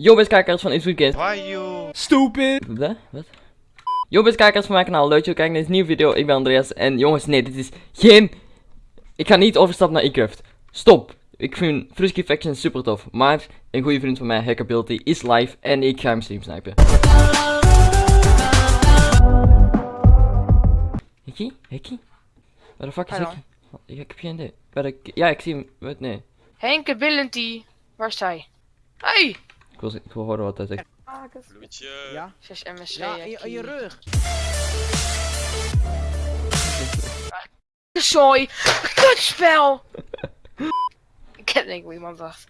Yo beste kijkers van It's Weekend. Why you? Stupid! Wat? Wat? Yo beste kijkers van mijn kanaal, leuk dat je kijkt naar deze nieuwe video. Ik ben Andreas en jongens, nee, dit is geen... Ik ga niet overstappen naar eCraft. Stop! Ik vind Frusky Faction super tof, maar een goede vriend van mij, Hackability, is live en ik ga hem stream snipen. Hekkie? Hekkie? Waar de fuck is. Hekkie? Ik heb geen idee. Waar de... Ja, ik zie hem. Wat? Nee. Henk Ability. Waar is hij? Hey! Ik wil, ik wil horen wat hij zegt. Bloedje. Ja, 6 MSC. ja in, je, in je rug. Zooi! Kutspel! ik heb denk ik hoe iemand wacht.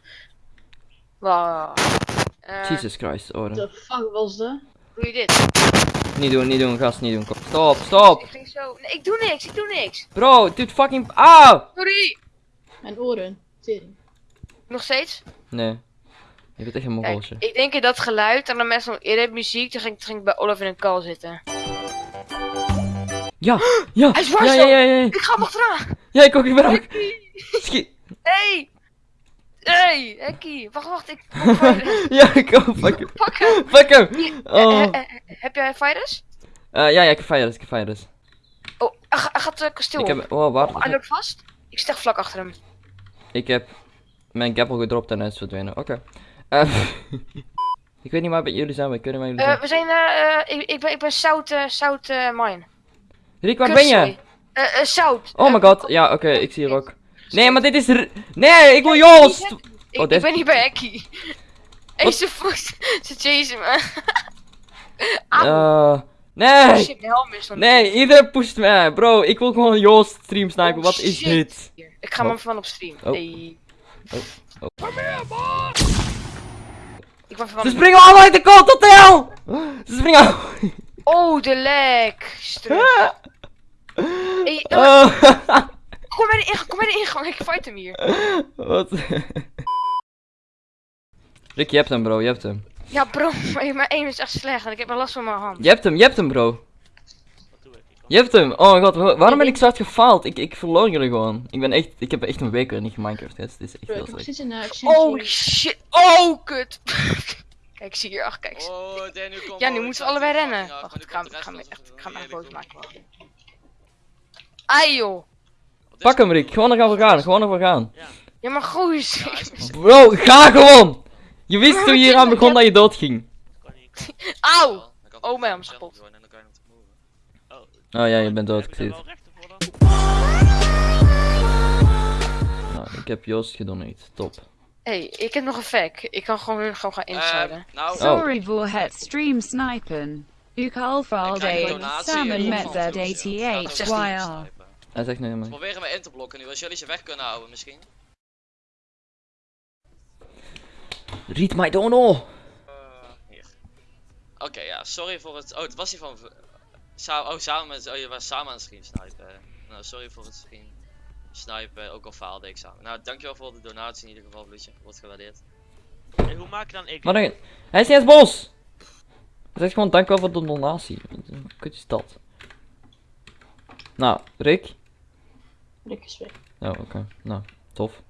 Wow. Eh, Jesus Christ, oren. The fuck was dat? Doe je dit? Niet doen, niet doen, gast, niet doen. Kom. Stop, stop! Ik ging zo. Nee, ik doe niks, ik doe niks. Bro, dit fucking. Auw! Sorry! Mijn oren. Tering. Nog steeds? Nee. Je bent echt een ik denk in dat geluid en dan met zo'n eerder muziek, toen ging, ging ik bij Olaf in een call zitten. Ja, ja, Hij is ja, waar ja, ja, ja, Ik ga hem achteraan! ja, ik ook, ik ben ook. Schiet. Hey! Hey! Hekkie! Wacht, wacht, ik. Ja, ik ook, fuck hem. Pak hem! Fuck hem. Eh, Oh. eh, eh, heb jij virus? Eh, ja, ja, ik heb virus, ik heb virus. Oh, hij, ga- hij gaat het kasteel Ik heb, oh, wacht. Hij loopt vast. Ik stek vlak achter hem. Ik heb mijn gappel gedropt en hij is verdwenen. Oké. Eh, ik weet niet waar bij jullie zijn, maar niet waar jullie Eh, zijn. we zijn, eh, ik, ik ben, ik ben Zout, eh, Zout eh, Mine. Rick, waar ben je? Eh, Zout. Oh my god, ja, oké, ik zie hier ook. Nee, maar dit is. r- Nee, ik wil Joost! Ik, Oh, ik ben niet bij Hekkie. Hé, Wat? ze voet. Ze chasen me. Eh. Nee! Shit, mijn helm is nog Nee, iedereen pusht mij, bro. Ik wil gewoon Joost stream snipen. Oh, Wat is dit? Ik ga hem even van op stream. Oh. Hey. Oh, oh. Ik ben Ze springen allemaal uit de kant, tot de hel! Ze springen allemaal. Oh, de lek. Hey, Oh. kom bij de ingang, kom bij de ingang. Ik fight hem hier. Wat? Rick, je hebt hem, bro. Je hebt hem. Ja, bro, maar mijn aim is echt slecht en ik heb wel last van mijn hand. Je hebt hem, je hebt hem, bro. Je hebt hem. Oh my god, wa- waarom ben ik zo hard gefaald? Ik, ik verloor jullie gewoon. Ik ben echt, ik heb echt een week weer niet geminecraft. Dit is echt heel slecht. Oh shit. Oh, kut. Kijk, zie hier. Ach, kijk. Oh, Dan, nu komt Ja, nu moeten we allebei rennen. Wacht, ik ga, ik ga, me echt, ik ga me echt boos maken. Ai joh. Pak hem? Rick. Gewoon ervoor gaan. Gewoon ervoor gaan. Ja, maar steeds- Bro, ga gewoon! Je wist toen je hier aan begon dat je dood ging. Auw. Oh, mijn nog Oh ja, je bent dood, ik zie het. Nou, ik heb Joost gedoneerd. Top. hey, ik heb nog een fact. Ik kan gewoon, gewoon gaan insiden. Eh, nou, Oh. Sorry voor het stream snipen. U ik Valvalde krijg een en donatie Salmon in met ieder geval. Ja, dat is echt Z88YR. snipen. Hij zegt nee, We maar. proberen me in te blokken nu, als jullie ze weg kunnen houden misschien. Read my dono! Hier. Oké, ja, sorry voor het... Oh, het was hier van... Sa oh, samen met... Oh, je was samen aan het stream snipen. Nou, sorry voor het stream snipen, ook al faalde ik samen. Nou, dankjewel voor de donatie in ieder geval, Bloedje. Wordt gewaardeerd. Hey, hoe maak je dan ik? Maar dan, hij is niet eens bos! Hij zegt gewoon dankjewel voor de donatie. Wat Kut is dat. Nou, Rick? Rick is weg. Oh, oké. Nou, tof.